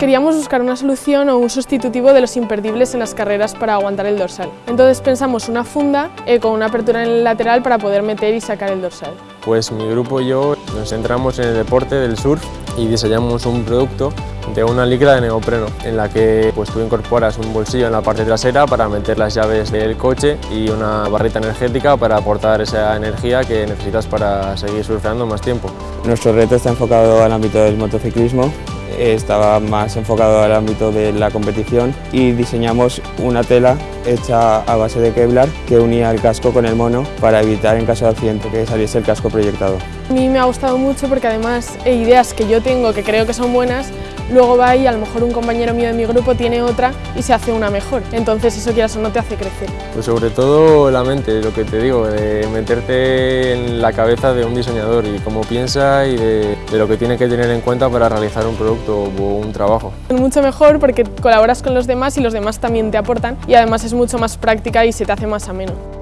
Queríamos buscar una solución o un sustitutivo de los imperdibles en las carreras para aguantar el dorsal. Entonces pensamos una funda eh, con una apertura en el lateral para poder meter y sacar el dorsal. Pues mi grupo y yo nos centramos en el deporte del surf y diseñamos un producto de una licra de neopreno en la que pues, tú incorporas un bolsillo en la parte trasera para meter las llaves del coche y una barrita energética para aportar esa energía que necesitas para seguir surfeando más tiempo. Nuestro reto está enfocado al ámbito del motociclismo estaba más enfocado al ámbito de la competición y diseñamos una tela hecha a base de Kevlar que unía el casco con el mono para evitar en caso de accidente que saliese el casco proyectado. A mí me ha gustado mucho porque además ideas que yo tengo que creo que son buenas luego va y a lo mejor un compañero mío de mi grupo tiene otra y se hace una mejor. Entonces eso quieras o no te hace crecer. Pues sobre todo la mente, lo que te digo, de meterte en la cabeza de un diseñador y cómo piensa y de, de lo que tiene que tener en cuenta para realizar un producto o un trabajo. Mucho mejor porque colaboras con los demás y los demás también te aportan y además es mucho más práctica y se te hace más ameno.